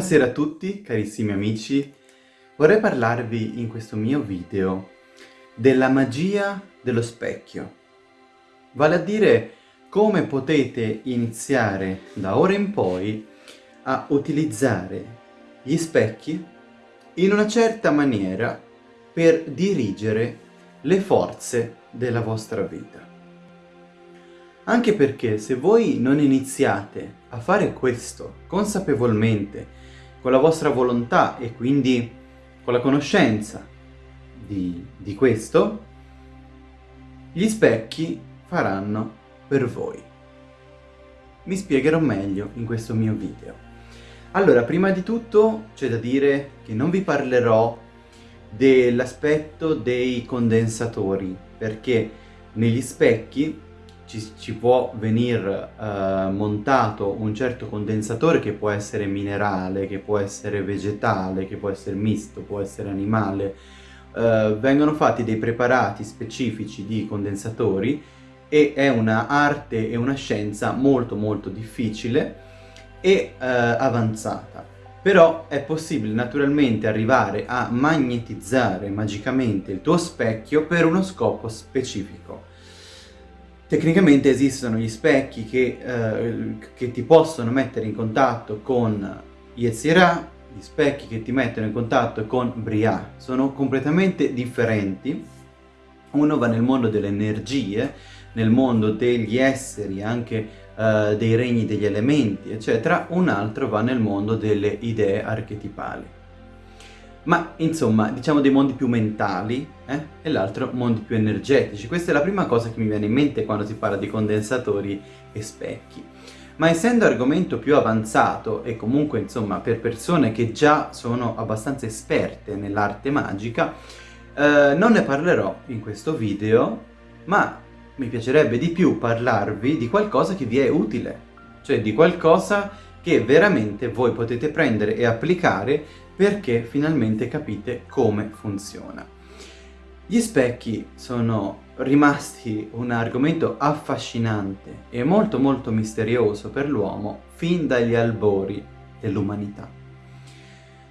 Buonasera a tutti, carissimi amici. Vorrei parlarvi in questo mio video della magia dello specchio. Vale a dire come potete iniziare da ora in poi a utilizzare gli specchi in una certa maniera per dirigere le forze della vostra vita. Anche perché se voi non iniziate a fare questo consapevolmente, con la vostra volontà e quindi con la conoscenza di, di questo, gli specchi faranno per voi. Mi spiegherò meglio in questo mio video. Allora, prima di tutto c'è da dire che non vi parlerò dell'aspetto dei condensatori, perché negli specchi ci, ci può venire uh, montato un certo condensatore che può essere minerale, che può essere vegetale, che può essere misto, può essere animale. Uh, vengono fatti dei preparati specifici di condensatori e è una arte e una scienza molto molto difficile e uh, avanzata. Però è possibile naturalmente arrivare a magnetizzare magicamente il tuo specchio per uno scopo specifico. Tecnicamente esistono gli specchi che, eh, che ti possono mettere in contatto con Yetzirah, gli specchi che ti mettono in contatto con Briah. Sono completamente differenti. Uno va nel mondo delle energie, nel mondo degli esseri, anche eh, dei regni degli elementi, eccetera. Un altro va nel mondo delle idee archetipali ma insomma diciamo dei mondi più mentali eh? e l'altro mondi più energetici. Questa è la prima cosa che mi viene in mente quando si parla di condensatori e specchi. Ma essendo argomento più avanzato e comunque insomma per persone che già sono abbastanza esperte nell'arte magica, eh, non ne parlerò in questo video, ma mi piacerebbe di più parlarvi di qualcosa che vi è utile, cioè di qualcosa che veramente voi potete prendere e applicare perché finalmente capite come funziona. Gli specchi sono rimasti un argomento affascinante e molto molto misterioso per l'uomo fin dagli albori dell'umanità.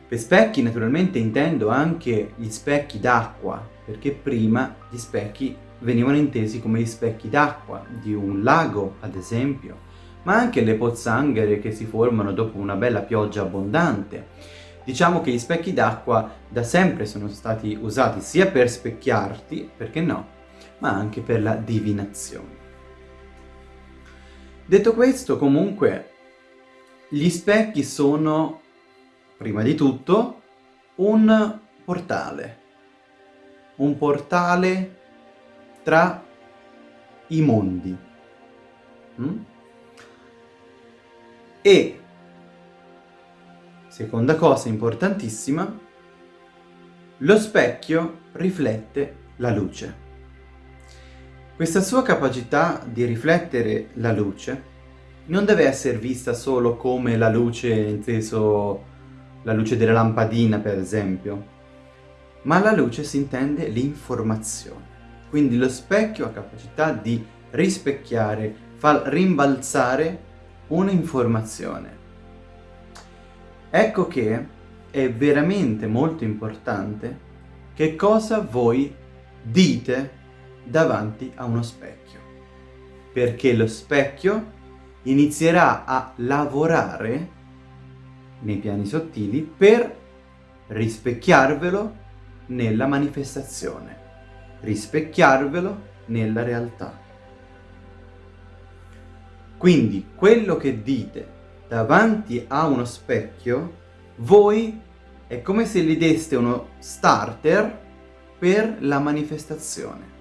Per specchi naturalmente intendo anche gli specchi d'acqua, perché prima gli specchi venivano intesi come gli specchi d'acqua di un lago, ad esempio, ma anche le pozzanghere che si formano dopo una bella pioggia abbondante, Diciamo che gli specchi d'acqua da sempre sono stati usati sia per specchiarti, perché no, ma anche per la divinazione. Detto questo, comunque, gli specchi sono, prima di tutto, un portale. Un portale tra i mondi. Mm? E Seconda cosa importantissima, lo specchio riflette la luce. Questa sua capacità di riflettere la luce non deve essere vista solo come la luce, inteso la luce della lampadina per esempio, ma la luce si intende l'informazione. Quindi lo specchio ha capacità di rispecchiare, far rimbalzare un'informazione. Ecco che è veramente molto importante che cosa voi dite davanti a uno specchio. Perché lo specchio inizierà a lavorare nei piani sottili per rispecchiarvelo nella manifestazione, rispecchiarvelo nella realtà. Quindi quello che dite davanti a uno specchio, voi è come se gli deste uno starter per la manifestazione.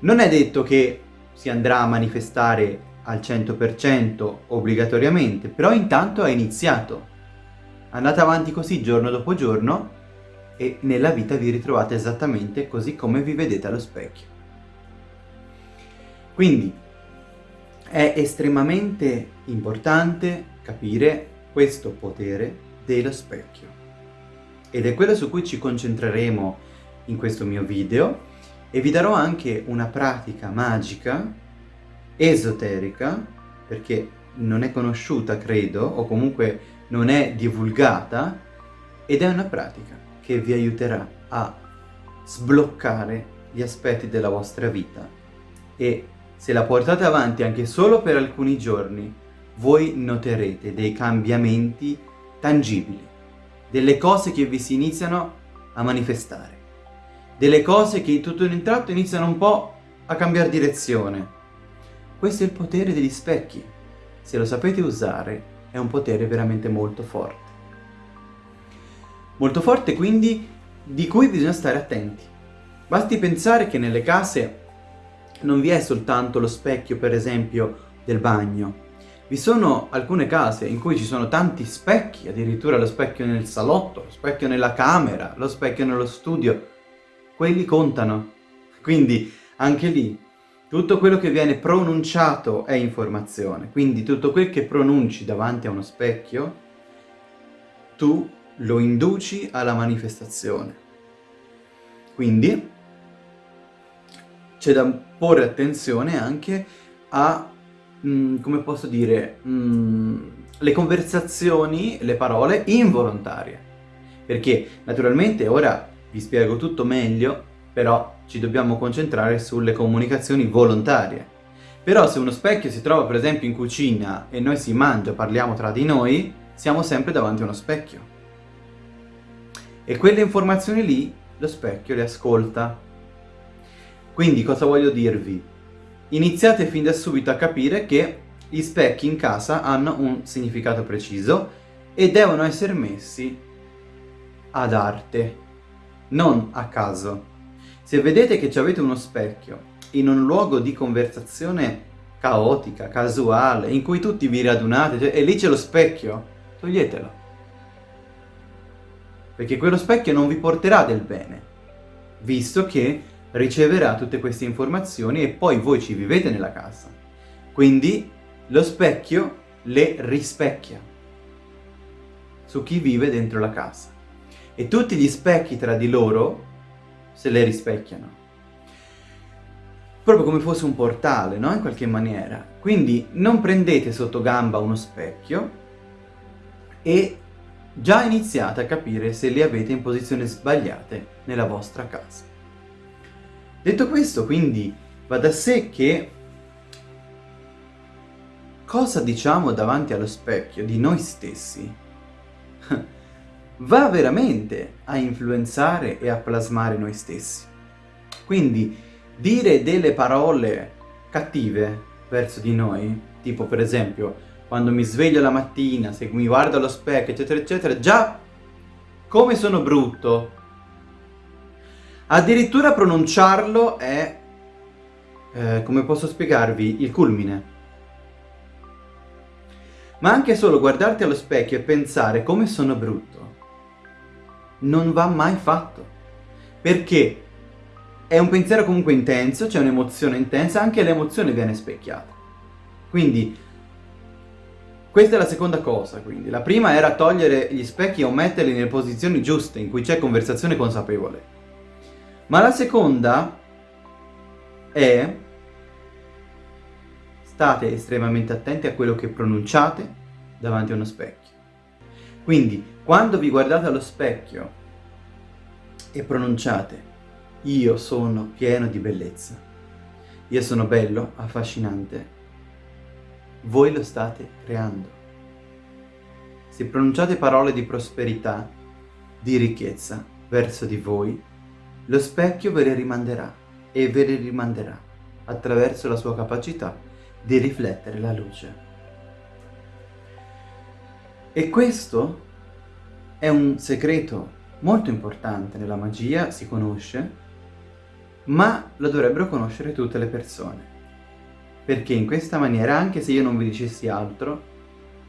Non è detto che si andrà a manifestare al 100% obbligatoriamente, però intanto è iniziato. Andate avanti così giorno dopo giorno e nella vita vi ritrovate esattamente così come vi vedete allo specchio. Quindi è estremamente importante capire questo potere dello specchio. Ed è quello su cui ci concentreremo in questo mio video e vi darò anche una pratica magica, esoterica, perché non è conosciuta, credo, o comunque non è divulgata, ed è una pratica che vi aiuterà a sbloccare gli aspetti della vostra vita e se la portate avanti anche solo per alcuni giorni, voi noterete dei cambiamenti tangibili, delle cose che vi si iniziano a manifestare, delle cose che tutto in un tratto iniziano un po' a cambiare direzione. Questo è il potere degli specchi. Se lo sapete usare, è un potere veramente molto forte. Molto forte quindi di cui bisogna stare attenti. Basti pensare che nelle case non vi è soltanto lo specchio, per esempio, del bagno. Vi sono alcune case in cui ci sono tanti specchi, addirittura lo specchio nel salotto, lo specchio nella camera, lo specchio nello studio. Quelli contano. Quindi anche lì tutto quello che viene pronunciato è informazione. Quindi tutto quel che pronunci davanti a uno specchio, tu lo induci alla manifestazione. Quindi c'è da porre attenzione anche a, mh, mm, come posso dire, mh, mm, le conversazioni, le parole involontarie. Perché naturalmente ora vi spiego tutto meglio, però ci dobbiamo concentrare sulle comunicazioni volontarie. Però se uno specchio si trova per esempio in cucina e noi si mangia, parliamo tra di noi, siamo sempre davanti a uno specchio. E quelle informazioni lì lo specchio le ascolta quindi cosa voglio dirvi? Iniziate fin da subito a capire che gli specchi in casa hanno un significato preciso e devono essere messi ad arte, non a caso. Se vedete che avete uno specchio in un luogo di conversazione caotica, casuale, in cui tutti vi radunate cioè, e lì c'è lo specchio, toglietelo. Perché quello specchio non vi porterà del bene, visto che riceverà tutte queste informazioni e poi voi ci vivete nella casa. Quindi lo specchio le rispecchia su chi vive dentro la casa. E tutti gli specchi tra di loro se le rispecchiano. Proprio come fosse un portale, no? In qualche maniera. Quindi non prendete sotto gamba uno specchio e già iniziate a capire se li avete in posizioni sbagliate nella vostra casa. Detto questo, quindi, va da sé che cosa diciamo davanti allo specchio di noi stessi va veramente a influenzare e a plasmare noi stessi. Quindi dire delle parole cattive verso di noi, tipo per esempio quando mi sveglio la mattina, se mi guardo allo specchio, eccetera, eccetera, già come sono brutto, Addirittura pronunciarlo è, eh, come posso spiegarvi, il culmine. Ma anche solo guardarti allo specchio e pensare come sono brutto, non va mai fatto. Perché è un pensiero comunque intenso, c'è un'emozione intensa, anche l'emozione viene specchiata. Quindi, questa è la seconda cosa, quindi. La prima era togliere gli specchi o metterli nelle posizioni giuste, in cui c'è conversazione consapevole. Ma la seconda è state estremamente attenti a quello che pronunciate davanti a uno specchio. Quindi, quando vi guardate allo specchio e pronunciate io sono pieno di bellezza, io sono bello, affascinante, voi lo state creando. Se pronunciate parole di prosperità, di ricchezza verso di voi, lo specchio ve le rimanderà e ve le rimanderà attraverso la sua capacità di riflettere la luce. E questo è un segreto molto importante nella magia, si conosce, ma lo dovrebbero conoscere tutte le persone. Perché in questa maniera, anche se io non vi dicessi altro,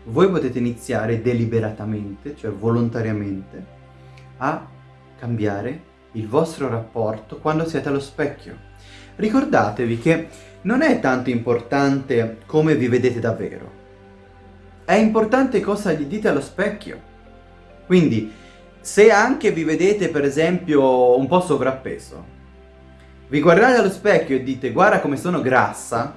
voi potete iniziare deliberatamente, cioè volontariamente, a cambiare il vostro rapporto quando siete allo specchio. Ricordatevi che non è tanto importante come vi vedete davvero, è importante cosa gli dite allo specchio. Quindi, se anche vi vedete per esempio un po' sovrappeso, vi guardate allo specchio e dite guarda come sono grassa,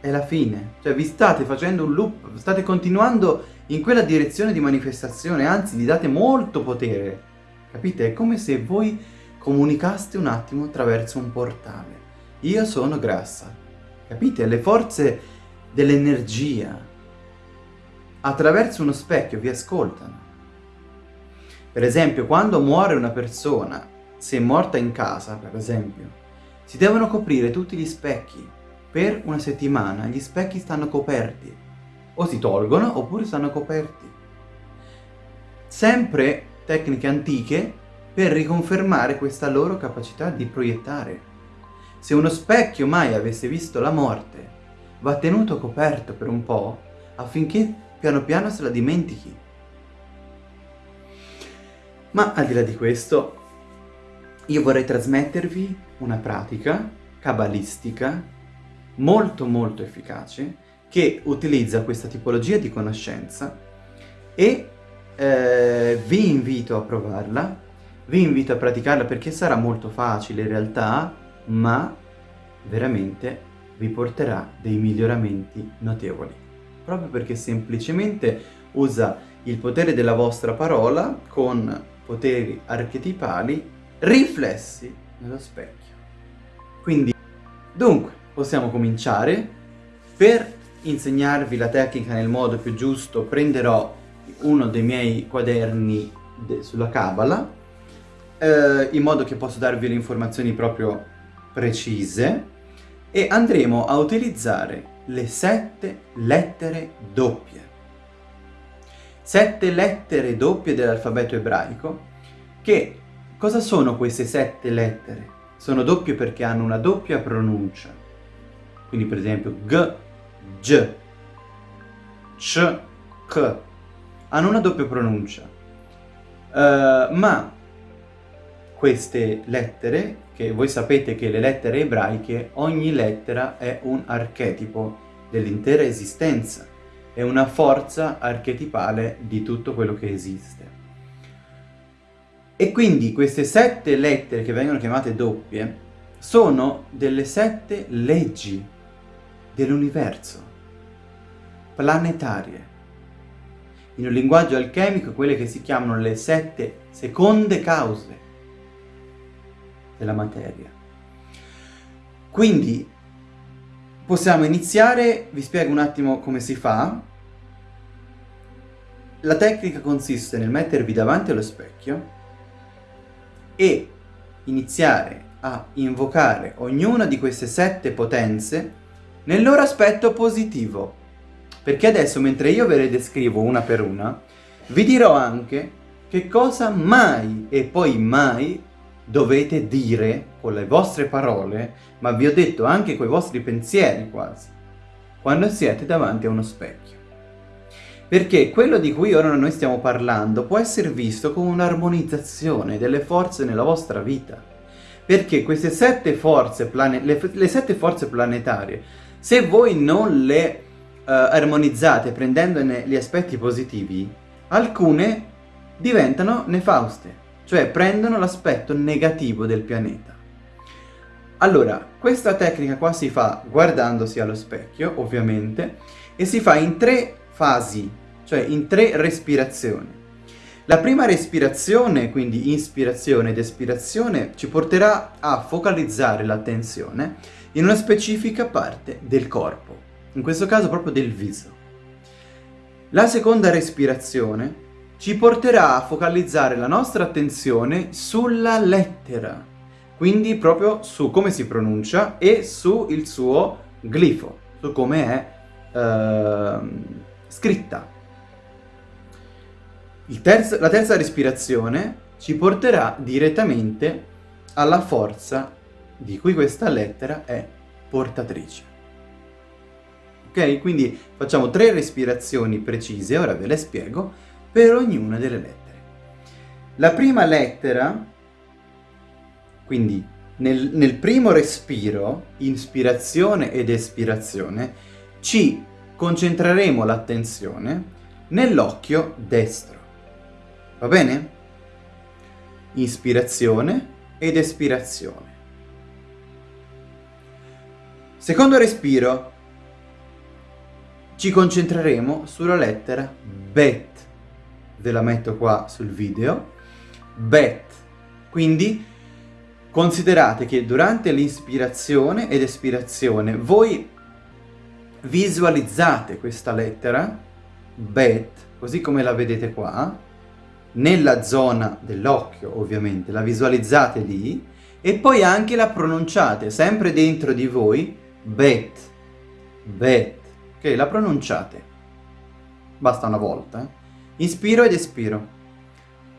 è la fine. Cioè vi state facendo un loop, state continuando in quella direzione di manifestazione, anzi gli date molto potere. Capite? È come se voi comunicaste un attimo attraverso un portale. Io sono grassa. Capite? Le forze dell'energia attraverso uno specchio vi ascoltano. Per esempio, quando muore una persona, se è morta in casa, per esempio, si devono coprire tutti gli specchi. Per una settimana gli specchi stanno coperti. O si tolgono oppure stanno coperti. Sempre tecniche antiche per riconfermare questa loro capacità di proiettare. Se uno specchio mai avesse visto la morte, va tenuto coperto per un po' affinché piano piano se la dimentichi. Ma al di là di questo, io vorrei trasmettervi una pratica cabalistica molto molto efficace che utilizza questa tipologia di conoscenza e eh, vi invito a provarla, vi invito a praticarla perché sarà molto facile in realtà, ma veramente vi porterà dei miglioramenti notevoli. Proprio perché semplicemente usa il potere della vostra parola con poteri archetipali riflessi nello specchio. Quindi, dunque, possiamo cominciare. Per insegnarvi la tecnica nel modo più giusto prenderò uno dei miei quaderni sulla Kabbalah, eh, in modo che posso darvi le informazioni proprio precise, e andremo a utilizzare le sette lettere doppie. Sette lettere doppie dell'alfabeto ebraico che cosa sono queste sette lettere? Sono doppie perché hanno una doppia pronuncia. Quindi per esempio G, G, C, K. Hanno una doppia pronuncia. Uh, ma queste lettere, che voi sapete che le lettere ebraiche, ogni lettera è un archetipo dell'intera esistenza, è una forza archetipale di tutto quello che esiste. E quindi queste sette lettere che vengono chiamate doppie sono delle sette leggi dell'universo, planetarie. In un linguaggio alchemico quelle che si chiamano le sette seconde cause della materia. Quindi possiamo iniziare, vi spiego un attimo come si fa. La tecnica consiste nel mettervi davanti allo specchio e iniziare a invocare ognuna di queste sette potenze nel loro aspetto positivo. Perché adesso, mentre io ve le descrivo una per una, vi dirò anche che cosa mai e poi mai dovete dire con le vostre parole, ma vi ho detto anche con i vostri pensieri quasi, quando siete davanti a uno specchio. Perché quello di cui ora noi stiamo parlando può essere visto come un'armonizzazione delle forze nella vostra vita. Perché queste sette forze, le, le sette forze planetarie, se voi non le armonizzate prendendone gli aspetti positivi, alcune diventano nefauste, cioè prendono l'aspetto negativo del pianeta. Allora, questa tecnica qua si fa guardandosi allo specchio, ovviamente, e si fa in tre fasi cioè in tre respirazioni. La prima respirazione, quindi ispirazione ed espirazione, ci porterà a focalizzare l'attenzione in una specifica parte del corpo, in questo caso proprio del viso. La seconda respirazione ci porterà a focalizzare la nostra attenzione sulla lettera, quindi proprio su come si pronuncia e sul suo glifo, su come è eh, scritta. Terzo, la terza respirazione ci porterà direttamente alla forza di cui questa lettera è portatrice. Ok? Quindi facciamo tre respirazioni precise, ora ve le spiego, per ognuna delle lettere. La prima lettera, quindi nel, nel primo respiro, ispirazione ed espirazione, ci concentreremo l'attenzione nell'occhio destro. Va bene? Ispirazione ed espirazione. Secondo respiro. Ci concentreremo sulla lettera bet. Ve la metto qua sul video. Bet. Quindi considerate che durante l'inspirazione ed espirazione voi visualizzate questa lettera, bet, così come la vedete qua, nella zona dell'occhio ovviamente, la visualizzate lì e poi anche la pronunciate sempre dentro di voi, bet, bet, ok? La pronunciate. Basta una volta. Eh? Inspiro ed espiro.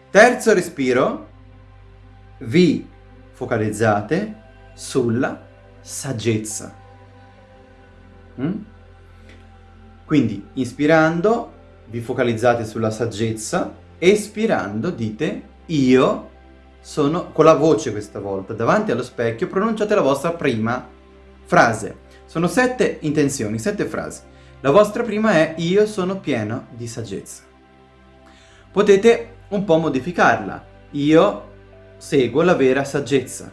Terzo respiro, vi focalizzate sulla saggezza. Mm? Quindi ispirando vi focalizzate sulla saggezza, espirando dite io sono, con la voce questa volta, davanti allo specchio pronunciate la vostra prima frase. Sono sette intenzioni, sette frasi. La vostra prima è io sono pieno di saggezza. Potete un po' modificarla. Io seguo la vera saggezza.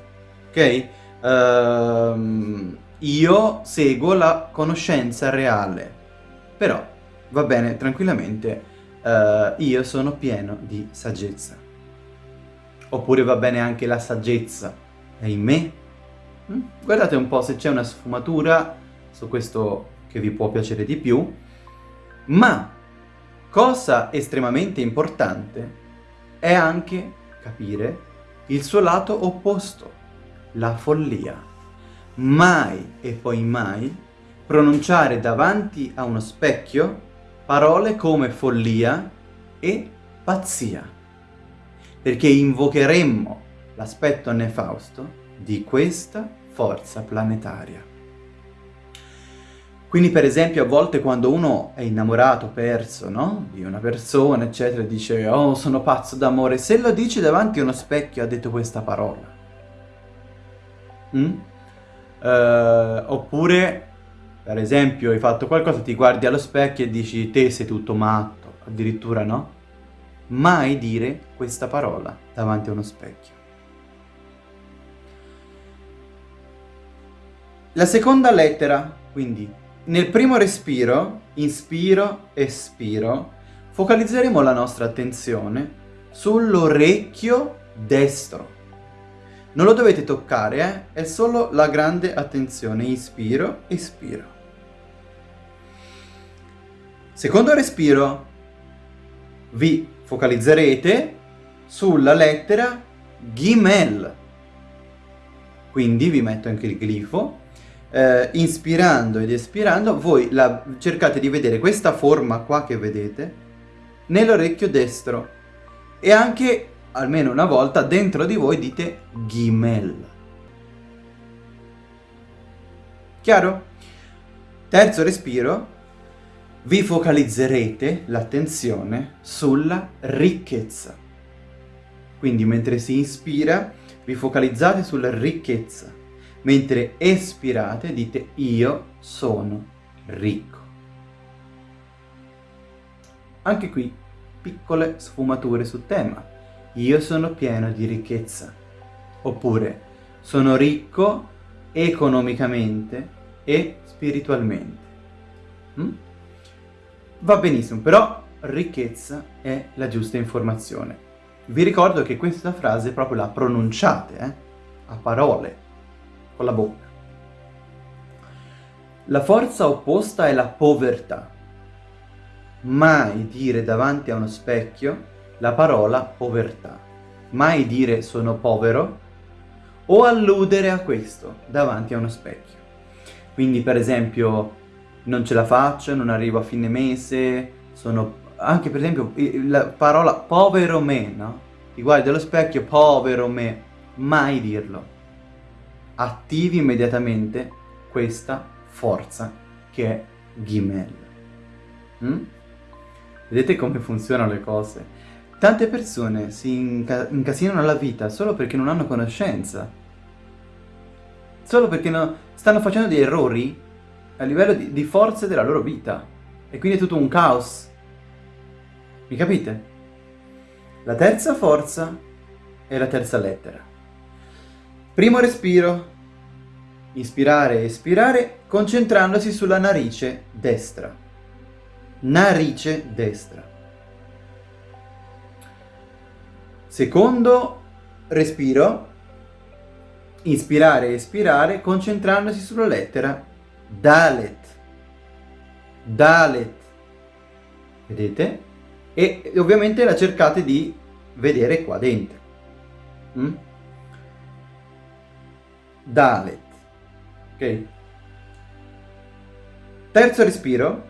Ok? Uh, io seguo la conoscenza reale. Però va bene tranquillamente, uh, io sono pieno di saggezza. Oppure va bene anche la saggezza è in me. Mm? Guardate un po' se c'è una sfumatura su questo che vi può piacere di più. Ma cosa estremamente importante è anche capire il suo lato opposto, la follia. Mai e poi mai pronunciare davanti a uno specchio parole come follia e pazzia, perché invocheremmo l'aspetto nefausto di questa forza planetaria. Quindi per esempio a volte quando uno è innamorato, perso, no? Di una persona, eccetera, dice «Oh, sono pazzo d'amore», se lo dice davanti a uno specchio ha detto questa parola. Mm? Uh, oppure, per esempio, hai fatto qualcosa, ti guardi allo specchio e dici «Te sei tutto matto», addirittura no? Mai dire questa parola davanti a uno specchio. La seconda lettera, quindi nel primo respiro, inspiro, espiro, focalizzeremo la nostra attenzione sull'orecchio destro. Non lo dovete toccare, eh? è solo la grande attenzione. Inspiro, espiro. Secondo respiro, vi focalizzerete sulla lettera Gimel. Quindi vi metto anche il glifo eh, inspirando ed espirando, voi la, cercate di vedere questa forma qua che vedete nell'orecchio destro e anche, almeno una volta, dentro di voi dite Gimel. Chiaro? Terzo respiro, vi focalizzerete l'attenzione sulla ricchezza. Quindi mentre si inspira, vi focalizzate sulla ricchezza mentre espirate dite io sono ricco. Anche qui piccole sfumature sul tema. Io sono pieno di ricchezza. Oppure sono ricco economicamente e spiritualmente. Mm? Va benissimo, però ricchezza è la giusta informazione. Vi ricordo che questa frase proprio la pronunciate, eh? a parole, con la bocca. La forza opposta è la povertà. Mai dire davanti a uno specchio la parola povertà. Mai dire sono povero o alludere a questo davanti a uno specchio. Quindi per esempio non ce la faccio, non arrivo a fine mese, sono... Anche per esempio la parola povero me, no? Ti guardi allo specchio, povero me, mai dirlo attivi immediatamente questa forza che è Gimel. Mm? Vedete come funzionano le cose? Tante persone si inca incasinano la vita solo perché non hanno conoscenza. Solo perché no, stanno facendo degli errori a livello di, di forze della loro vita. E quindi è tutto un caos. Mi capite? La terza forza è la terza lettera. Primo respiro, Inspirare e espirare concentrandosi sulla narice destra. narice destra. Secondo respiro, inspirare e espirare concentrandosi sulla lettera Dalet. Dalet. Vedete? E ovviamente la cercate di vedere qua dentro. Mm? Dalet. Ok? Terzo respiro.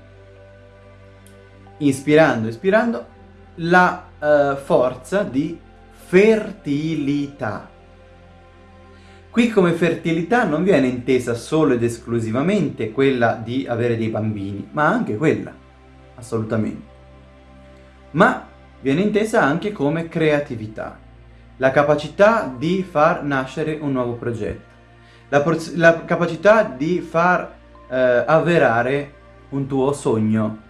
Inspirando, espirando, la uh, forza di fertilità. Qui come fertilità non viene intesa solo ed esclusivamente quella di avere dei bambini, ma anche quella, assolutamente. Ma viene intesa anche come creatività, la capacità di far nascere un nuovo progetto, la, la capacità di far eh, avverare un tuo sogno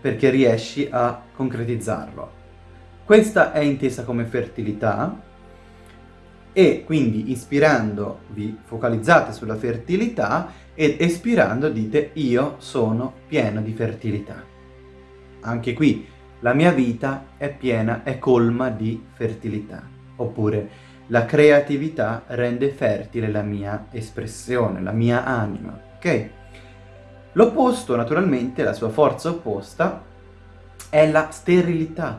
perché riesci a concretizzarlo. Questa è intesa come fertilità e quindi ispirando vi focalizzate sulla fertilità ed espirando dite io sono pieno di fertilità. Anche qui la mia vita è piena, è colma di fertilità. Oppure la creatività rende fertile la mia espressione, la mia anima, ok? L'opposto, naturalmente, la sua forza opposta, è la sterilità.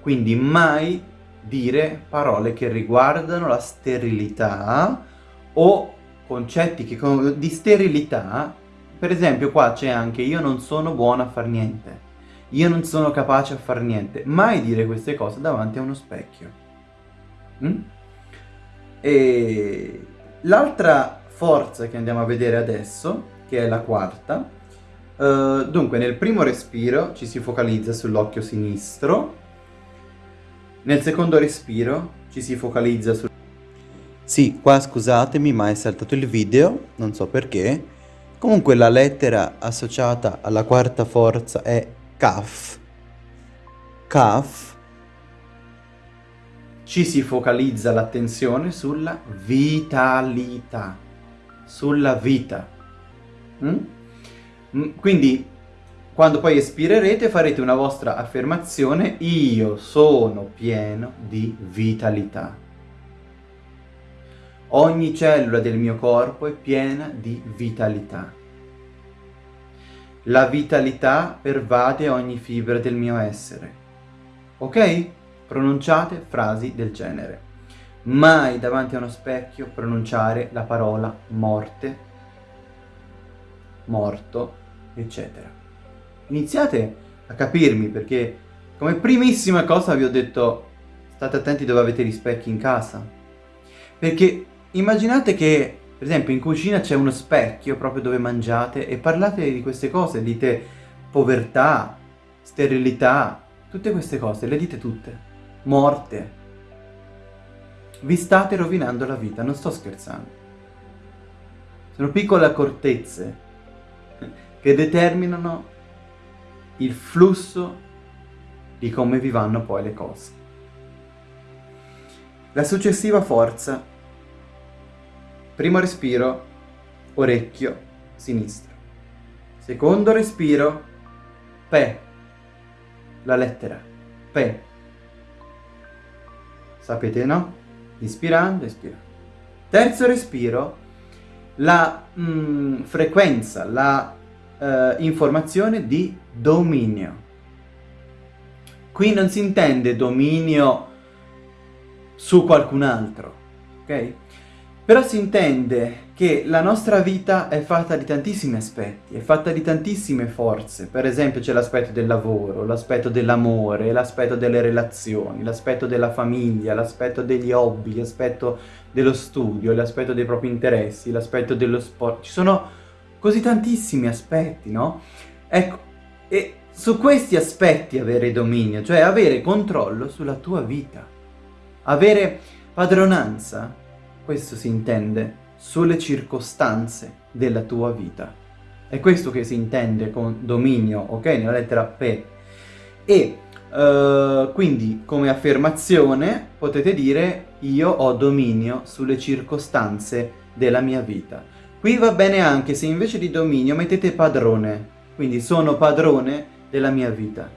Quindi mai dire parole che riguardano la sterilità o concetti che, di sterilità. Per esempio qua c'è anche io non sono buono a far niente, io non sono capace a far niente. Mai dire queste cose davanti a uno specchio. Mm? E l'altra forza che andiamo a vedere adesso, che è la quarta, uh, dunque nel primo respiro ci si focalizza sull'occhio sinistro, nel secondo respiro ci si focalizza su... Sì, qua scusatemi ma è saltato il video, non so perché. Comunque la lettera associata alla quarta forza è Kaf. Kaf. Ci si focalizza l'attenzione sulla vitalità, sulla vita. Mm? mm quindi quando poi espirerete farete una vostra affermazione Io sono pieno di vitalità. Ogni cellula del mio corpo è piena di vitalità. La vitalità pervade ogni fibra del mio essere. Ok? Pronunciate frasi del genere. Mai davanti a uno specchio pronunciare la parola morte, morto, eccetera iniziate a capirmi perché come primissima cosa vi ho detto state attenti dove avete gli specchi in casa. Perché immaginate che per esempio in cucina c'è uno specchio proprio dove mangiate e parlate di queste cose, dite povertà, sterilità, tutte queste cose, le dite tutte, morte. Vi state rovinando la vita, non sto scherzando. Sono piccole accortezze che determinano il flusso di come vi vanno poi le cose. La successiva forza, primo respiro, orecchio sinistro. Secondo respiro, pe, la lettera, pe. Sapete no? Ispirando, espirando. Terzo respiro, la mm, frequenza, la eh, informazione di dominio. Qui non si intende dominio su qualcun altro, ok? Però si intende che la nostra vita è fatta di tantissimi aspetti, è fatta di tantissime forze. Per esempio c'è l'aspetto del lavoro, l'aspetto dell'amore, l'aspetto delle relazioni, l'aspetto della famiglia, l'aspetto degli hobby, l'aspetto dello studio, l'aspetto dei propri interessi, l'aspetto dello sport. Ci sono così tantissimi aspetti, no? Ecco, e su questi aspetti avere dominio, cioè avere controllo sulla tua vita, avere padronanza, questo si intende, sulle circostanze della tua vita. È questo che si intende con dominio, ok? Nella lettera P. E uh, quindi come affermazione potete dire io ho dominio sulle circostanze della mia vita. Qui va bene anche se invece di dominio mettete padrone, Quindi sono padrone della mia vita.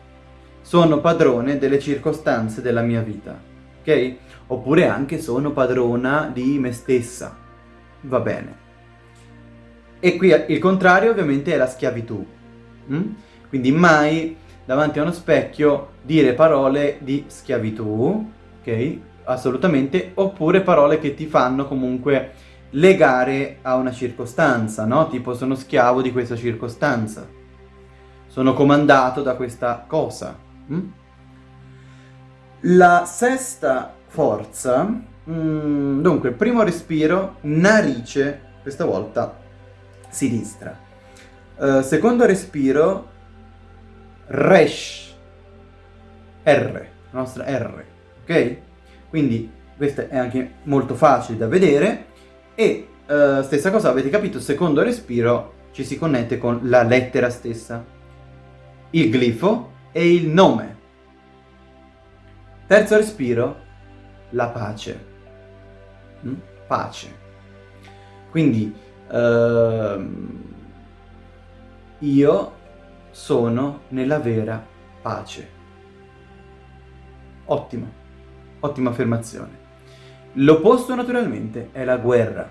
Sono padrone delle circostanze della mia vita. Ok? Oppure anche sono padrona di me stessa. Va bene. E qui il contrario ovviamente è la schiavitù. Mm? Quindi mai davanti a uno specchio dire parole di schiavitù, ok? Assolutamente, oppure parole che ti fanno comunque legare a una circostanza, no? Tipo sono schiavo di questa circostanza, sono comandato da questa cosa. Mm? La sesta forza, mm, dunque, primo respiro, narice, questa volta sinistra. Uh, secondo respiro, resh, R, la nostra R, ok? Quindi questo è anche molto facile da vedere e uh, stessa cosa, avete capito, secondo respiro ci si connette con la lettera stessa, il glifo e il nome. Terzo respiro, la pace. Mm? Pace. Quindi uh, io sono nella vera pace. Ottimo, ottima affermazione. L'opposto naturalmente è la guerra,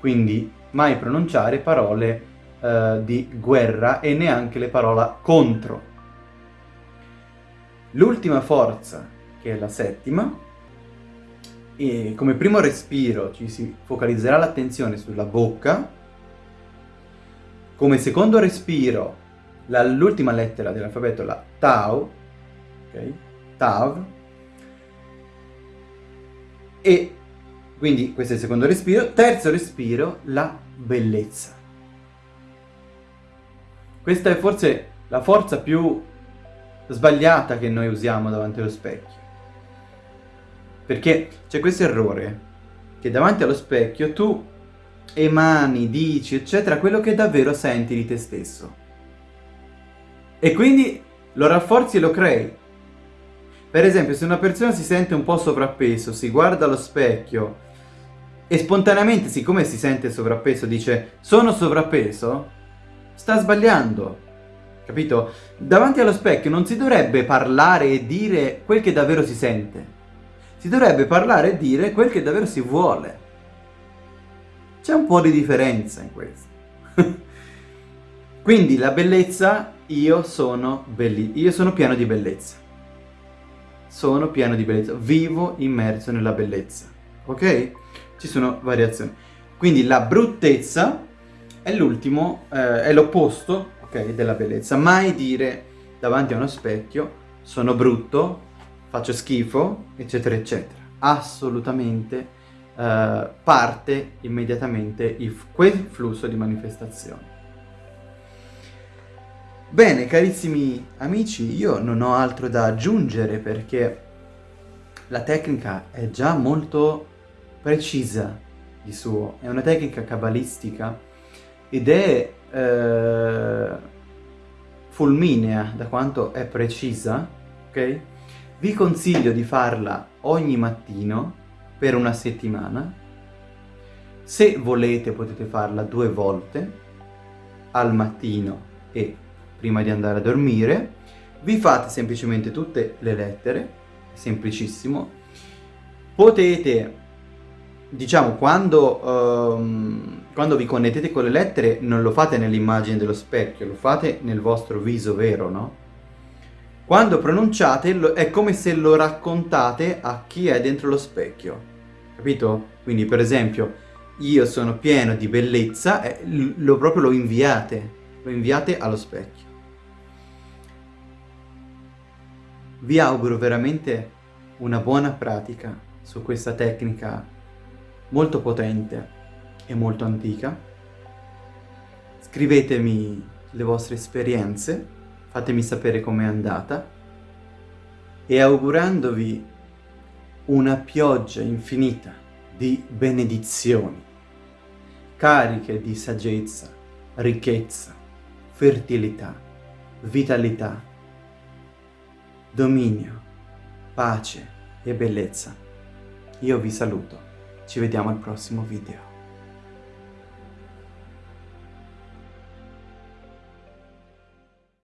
quindi mai pronunciare parole uh, di guerra e neanche le parole contro. L'ultima forza, che è la settima, e come primo respiro ci si focalizzerà l'attenzione sulla bocca, come secondo respiro l'ultima lettera dell'alfabeto, la Tau, ok? Tav, e quindi questo è il secondo respiro. Terzo respiro, la bellezza. Questa è forse la forza più sbagliata che noi usiamo davanti allo specchio. Perché c'è questo errore che davanti allo specchio tu emani, dici, eccetera, quello che davvero senti di te stesso. E quindi lo rafforzi e lo crei. Per esempio, se una persona si sente un po' sovrappeso, si guarda allo specchio e spontaneamente, siccome si sente sovrappeso, dice sono sovrappeso, sta sbagliando. Capito? Davanti allo specchio non si dovrebbe parlare e dire quel che davvero si sente. Si dovrebbe parlare e dire quel che davvero si vuole. C'è un po' di differenza in questo. Quindi la bellezza, io sono, io sono pieno di bellezza. Sono pieno di bellezza, vivo immerso nella bellezza. Ok? Ci sono variazioni. Quindi la bruttezza è l'ultimo, eh, è l'opposto ok, della bellezza. Mai dire davanti a uno specchio sono brutto, faccio schifo, eccetera, eccetera. Assolutamente Uh, parte immediatamente il, quel flusso di manifestazione. Bene, carissimi amici, io non ho altro da aggiungere perché la tecnica è già molto precisa di suo, è una tecnica cabalistica ed è eh, fulminea da quanto è precisa, ok? Vi consiglio di farla ogni mattino per una settimana. Se volete potete farla due volte, al mattino e prima di andare a dormire. Vi fate semplicemente tutte le lettere, semplicissimo. Potete, diciamo, quando, um, quando vi connettete con le lettere non lo fate nell'immagine dello specchio, lo fate nel vostro viso vero, no? Quando pronunciate è come se lo raccontate a chi è dentro lo specchio, capito? Quindi per esempio io sono pieno di bellezza lo proprio lo inviate, lo inviate allo specchio. Vi auguro veramente una buona pratica su questa tecnica molto potente e molto antica. Scrivetemi le vostre esperienze fatemi sapere com'è andata e augurandovi una pioggia infinita di benedizioni, cariche di saggezza, ricchezza, fertilità, vitalità, dominio, pace e bellezza. Io vi saluto, ci vediamo al prossimo video.